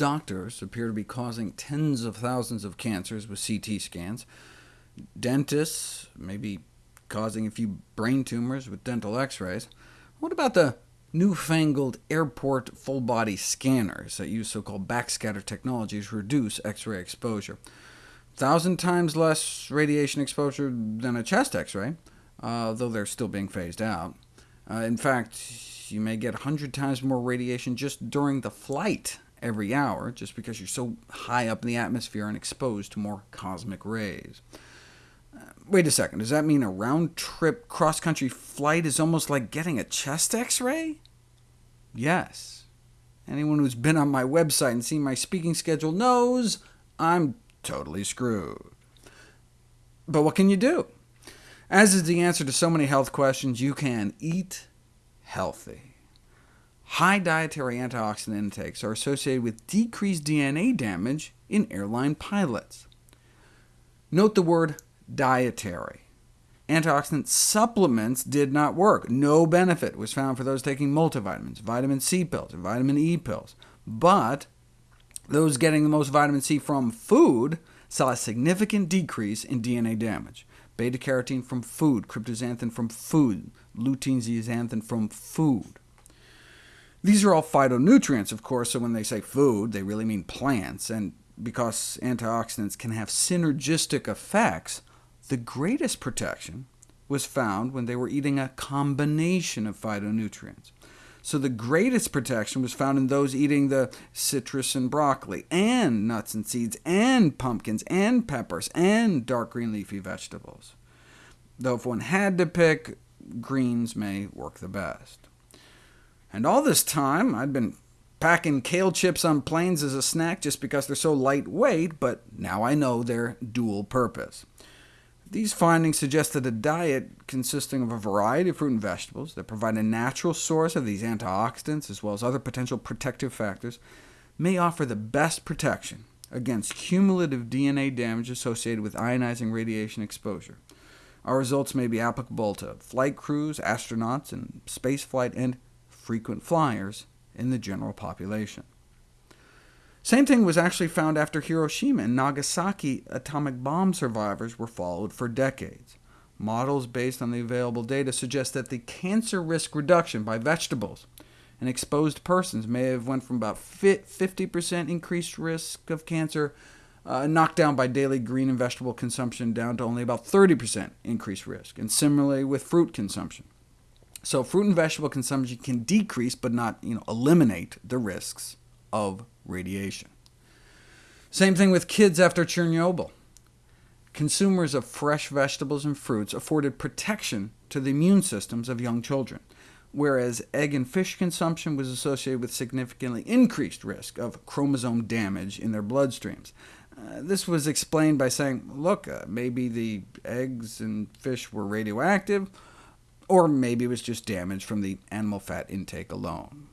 doctors appear to be causing tens of thousands of cancers with CT scans. Dentists may be causing a few brain tumors with dental x-rays. What about the newfangled airport full-body scanners that use so-called backscatter technology to reduce X-ray exposure. Thousand times less radiation exposure than a chest X-ray, uh, though they're still being phased out. Uh, in fact, you may get 100 times more radiation just during the flight every hour, just because you're so high up in the atmosphere and exposed to more cosmic rays. Uh, wait a second, does that mean a round-trip cross-country flight is almost like getting a chest x-ray? Yes. Anyone who's been on my website and seen my speaking schedule knows I'm totally screwed. But what can you do? As is the answer to so many health questions, you can eat healthy. High dietary antioxidant intakes are associated with decreased DNA damage in airline pilots. Note the word dietary. Antioxidant supplements did not work. No benefit was found for those taking multivitamins, vitamin C pills, and vitamin E pills. But those getting the most vitamin C from food saw a significant decrease in DNA damage. Beta-carotene from food, cryptoxanthin from food, lutein zeaxanthin from food. These are all phytonutrients, of course, so when they say food, they really mean plants, and because antioxidants can have synergistic effects, the greatest protection was found when they were eating a combination of phytonutrients. So the greatest protection was found in those eating the citrus and broccoli, and nuts and seeds, and pumpkins, and peppers, and dark green leafy vegetables. Though if one had to pick, greens may work the best. And all this time, I'd been packing kale chips on planes as a snack just because they're so lightweight, but now I know their dual purpose. These findings suggest that a diet consisting of a variety of fruit and vegetables that provide a natural source of these antioxidants, as well as other potential protective factors, may offer the best protection against cumulative DNA damage associated with ionizing radiation exposure. Our results may be applicable to flight crews, astronauts, and spaceflight, and frequent flyers in the general population. Same thing was actually found after Hiroshima and Nagasaki atomic bomb survivors were followed for decades. Models based on the available data suggest that the cancer risk reduction by vegetables in exposed persons may have went from about 50% increased risk of cancer, uh, knocked down by daily green and vegetable consumption, down to only about 30% increased risk, and similarly with fruit consumption. So fruit and vegetable consumption can decrease, but not you know, eliminate the risks of radiation. Same thing with kids after Chernobyl. Consumers of fresh vegetables and fruits afforded protection to the immune systems of young children, whereas egg and fish consumption was associated with significantly increased risk of chromosome damage in their bloodstreams. Uh, this was explained by saying, look, uh, maybe the eggs and fish were radioactive, or maybe it was just damage from the animal fat intake alone.